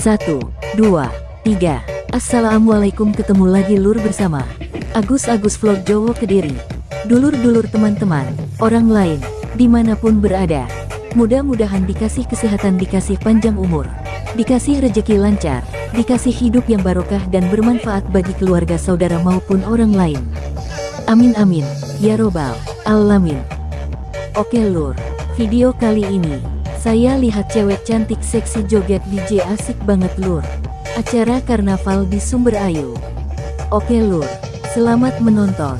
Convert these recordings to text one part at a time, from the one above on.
Satu, dua, tiga. Assalamualaikum ketemu lagi lur bersama Agus Agus Vlog Jowo Kediri. Dulur-dulur teman-teman, orang lain, di mana pun berada. Mudah-mudahan dikasih kesehatan, dikasih panjang umur, dikasih rejeki lancar, dikasih hidup yang barokah dan bermanfaat bagi keluarga saudara maupun orang lain. Amin amin, ya robbal alamin. Oke lur, video kali ini saya lihat cewek cantik seksi joget DJ asik banget lur. Acara karnaval di Sumber Ayu. Oke lur, selamat menonton.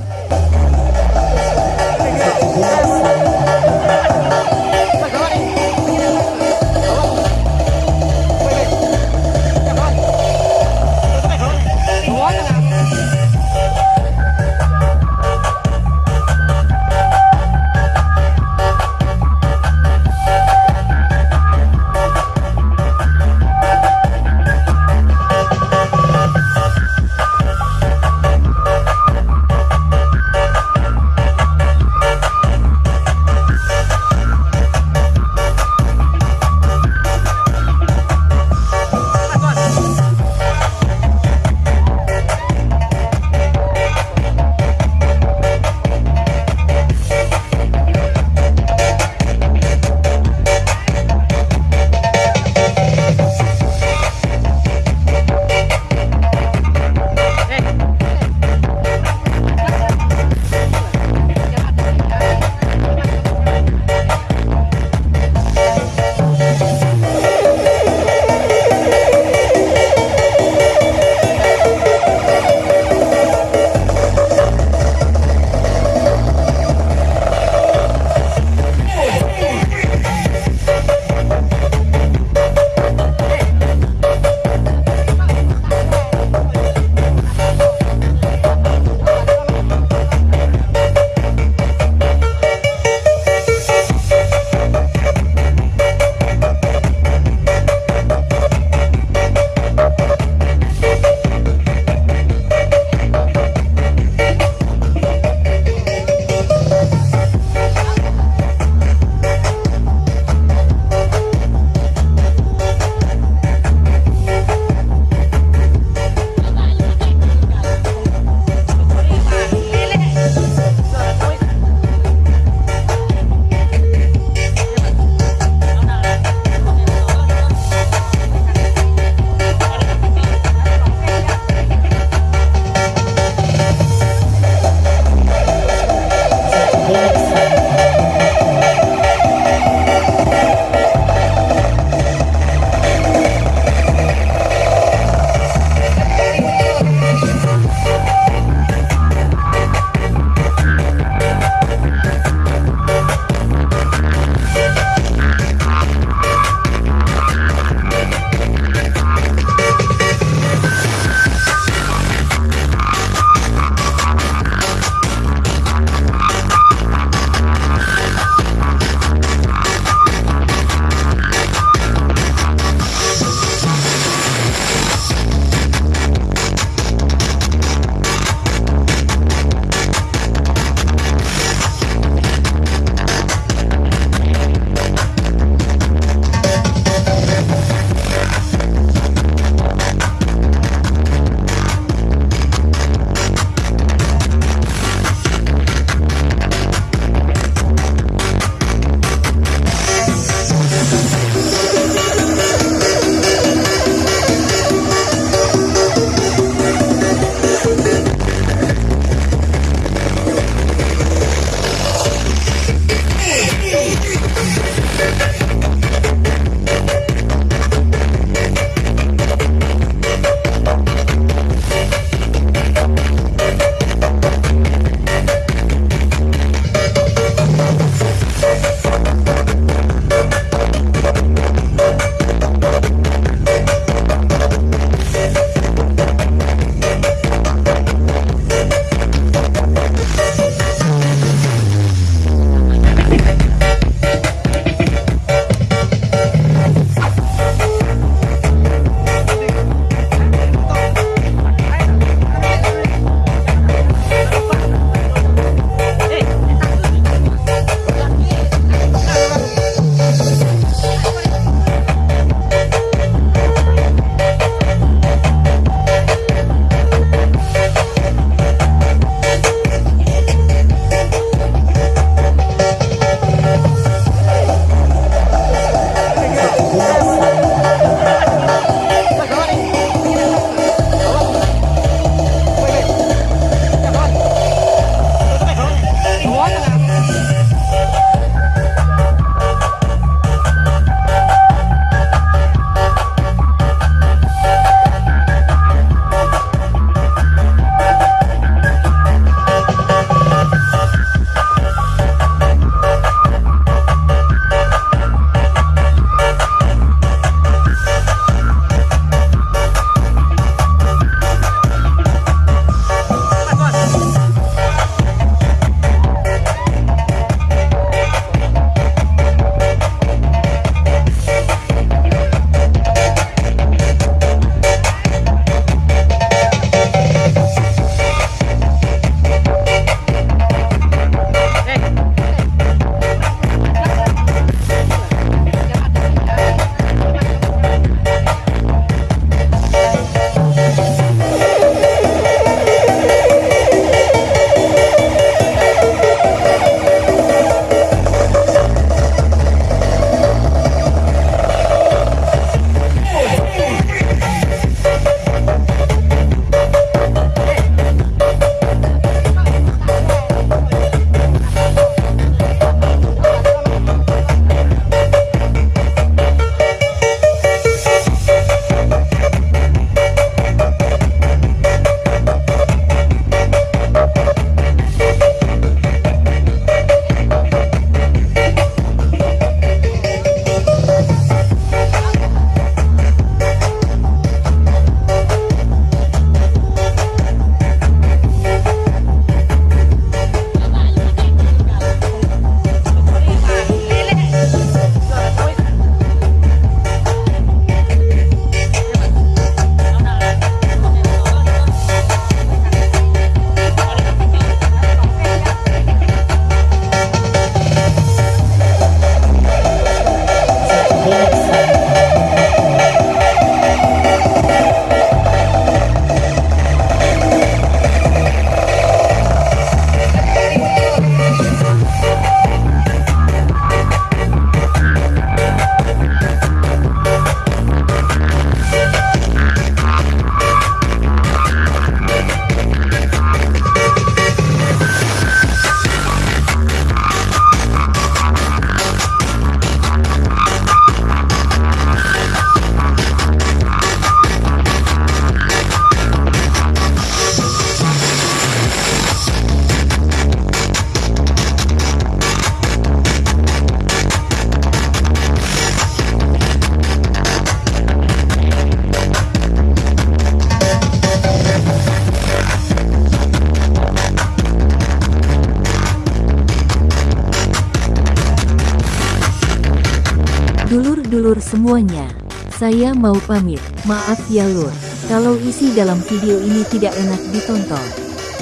Dulur-dulur semuanya, saya mau pamit. Maaf ya lur, kalau isi dalam video ini tidak enak ditonton.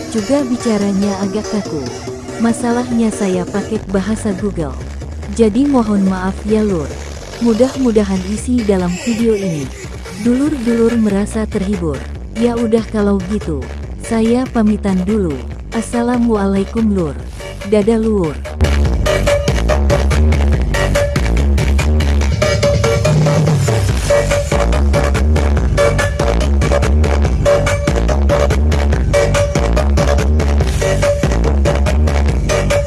Juga bicaranya agak kaku. Masalahnya saya pakai bahasa Google. Jadi mohon maaf ya lur. Mudah-mudahan isi dalam video ini. Dulur-dulur merasa terhibur. Ya udah kalau gitu, saya pamitan dulu. Assalamualaikum lur. Dadah lur.